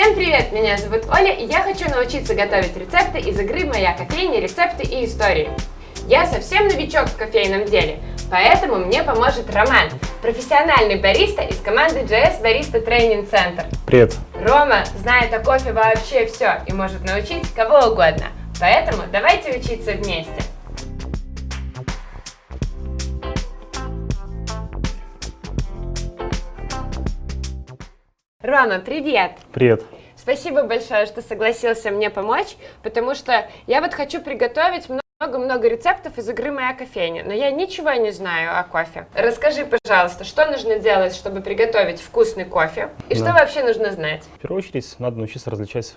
Всем привет! Меня зовут Оля, и я хочу научиться готовить рецепты из игры «Моя кофейня. Рецепты и истории». Я совсем новичок в кофейном деле, поэтому мне поможет Роман, профессиональный бариста из команды JS Barista Training Center. Привет! Рома знает о кофе вообще все и может научить кого угодно, поэтому давайте учиться вместе. Рома, привет! Привет! Спасибо большое, что согласился мне помочь, потому что я вот хочу приготовить много-много рецептов из игры «Моя кофейня», но я ничего не знаю о кофе. Расскажи, пожалуйста, что нужно делать, чтобы приготовить вкусный кофе, и да. что вообще нужно знать? В первую очередь, надо научиться различать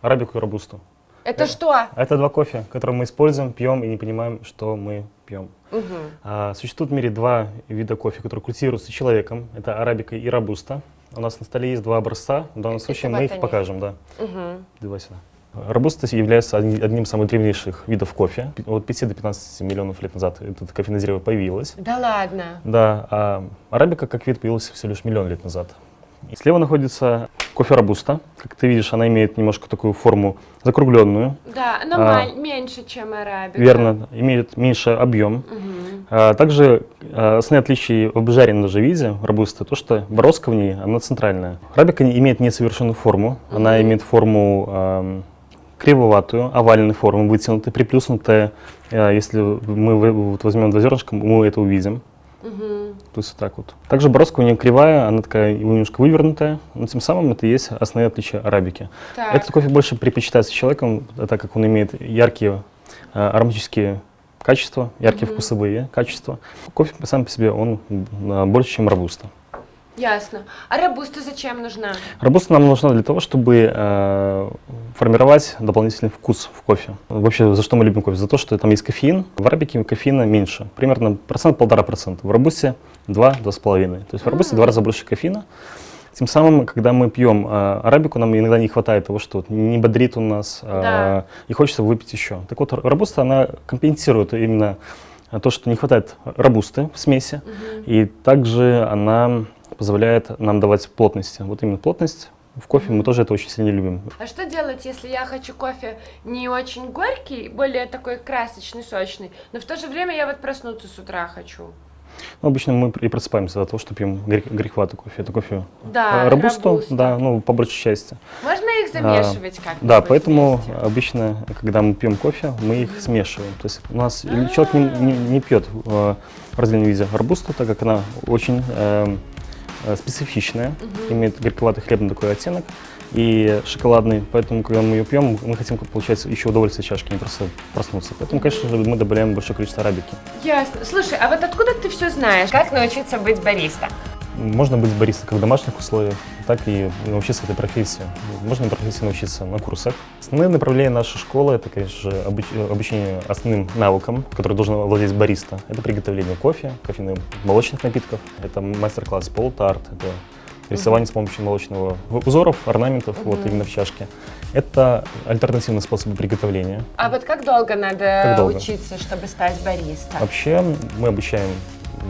арабику и робусту. Это, это что? Это два кофе, которые мы используем, пьем и не понимаем, что мы пьем. Угу. А, существует в мире два вида кофе, которые культивируются человеком. Это арабика и робуста. У нас на столе есть два образца. В данном случае мы их они. покажем. Да. Угу. Давай сюда. Робуста является одним из самых древнейших видов кофе. От 5 до 15 миллионов лет назад это кофейное дерево появилось. Да ладно? Да, а арабика как вид появился всего лишь миллион лет назад. Слева находится кофе робуста. Как ты видишь, она имеет немножко такую форму закругленную. Да, она а, меньше, чем арабика. Верно, имеет меньше объем. Угу. А, также а, основные отличия в обжаренном даже виде робуста, то, что бороздка в ней, она центральная. Арабика имеет несовершенную форму. Угу. Она имеет форму а, кривоватую, овальной формы, вытянутая, приплюснутая. А, если мы вот возьмем два зернышка, мы это увидим. Угу. То есть вот так вот. Также бороздка у нее кривая, она такая немножко вывернутая, но тем самым это и есть основные отличия арабики. Так. Этот кофе больше предпочитается человеком, так как он имеет яркие э, ароматические качества, яркие угу. вкусовые качества. Кофе сам по себе он больше, чем робуста. Ясно. А робуста зачем нужна? Робуста нам нужна для того, чтобы э, формировать дополнительный вкус в кофе. Вообще, за что мы любим кофе? За то, что там есть кофеин. В арабике кофеина меньше, примерно процент полтора процента. В робусте два-два с половиной. То есть в робусте два раза больше кофеина. Тем самым, когда мы пьем э, арабику, нам иногда не хватает того, что не бодрит у нас, э, да. и хочется выпить еще. Так вот, робуста, она компенсирует именно то, что не хватает робусты в смеси, угу. и также она позволяет нам давать плотности. Вот именно плотность в кофе мы тоже это очень сильно любим. А что делать, если я хочу кофе не очень горький, более такой красочный, сочный, но в то же время я вот проснуться с утра хочу? Ну, обычно мы и просыпаемся от того, что пьем горьковатый кофе. Это кофе да, робусту, робуста. да, ну, по большей части. Можно их замешивать а, как-то? Да, поэтому вместе? обычно, когда мы пьем кофе, мы их смешиваем. То есть у нас а -а -а. человек не, не, не пьет в различном виде робусту, так как она очень... Э, Э, специфичная, угу. имеет горьковатый хлебный такой оттенок и шоколадный, поэтому, когда мы ее пьем, мы хотим получать еще удовольствие чашки, не просто проснуться. Поэтому, конечно же, мы добавляем большое количество арабики. Ясно. Слушай, а вот откуда ты все знаешь? Как научиться быть бариста? Можно быть баристом как в домашних условиях, так и научиться этой профессии. Можно профессии научиться на курсах. Основные направления нашей школы – это, конечно же, обучение основным навыкам, которые должен владеть бариста. Это приготовление кофе, кофейных молочных напитков, это мастер-класс полтарт, это рисование с помощью молочного узоров, орнаментов, uh вот именно в чашке. Это альтернативный способ приготовления. А вот как долго надо как долго? учиться, чтобы стать бариста? Вообще мы обучаем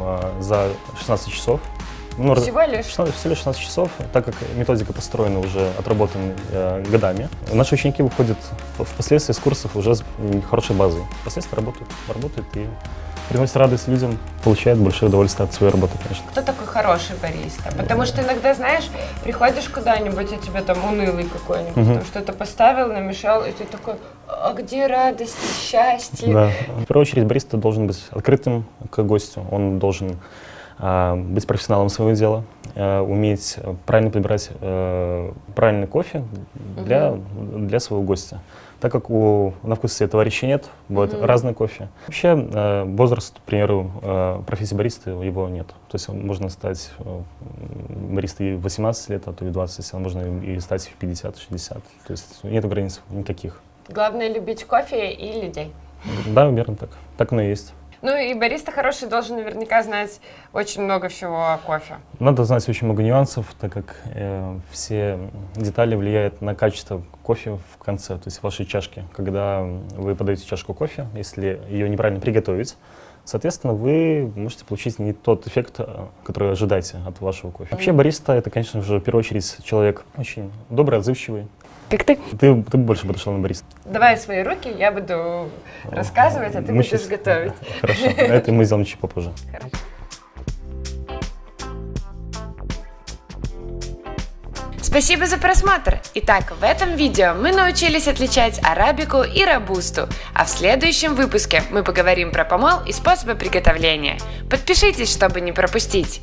а, за 16 часов. Ну, всего лишь? 16, всего лишь 16 часов, так как методика построена уже, отработана э, годами. Наши ученики выходят впоследствии из курсов уже с хорошей базой. Впоследствии работают, работают и приносят радость людям, получают большое удовольствие от своей работы, конечно. Кто такой хороший бариста? Потому что иногда, знаешь, приходишь куда-нибудь, а тебе там унылый какой-нибудь, угу. там что-то поставил, намешал, и ты такой, а где радость, счастье? Да. В первую очередь бариста должен быть открытым к гостю, он должен быть профессионалом своего дела, а, уметь правильно подбирать э, правильный кофе для, для своего гостя. Так как у, на вкусе товарища нет, бывает mm разный кофе. Вообще э, возраст, к примеру, э, профессии бариста его нет. То есть можно стать баристой в 18 лет, а то и в 20, а можно и стать в 50-60. То есть нет границ никаких. Главное любить кофе и людей. Да, верно так. Так оно и есть. Ну и бариста хороший должен наверняка знать очень много всего о кофе. Надо знать очень много нюансов, так как э, все детали влияют на качество кофе в конце, то есть в вашей чашке. Когда вы подаете чашку кофе, если ее неправильно приготовить, Соответственно, вы можете получить не тот эффект, э, который ожидаете от вашего кофе. Вообще бариста это, конечно же, в первую очередь человек очень добрый, отзывчивый. Как ты? Ты, ты больше подошел на бариста. Давай свои руки, я буду рассказывать, а ты Мы будешь щас- готовить. Хорошо, это мы сделаем чуть попозже. Хорошо. Спасибо за просмотр! Итак, в этом видео мы научились отличать арабику и робусту, а в следующем выпуске мы поговорим про помол и способы приготовления. Подпишитесь, чтобы не пропустить!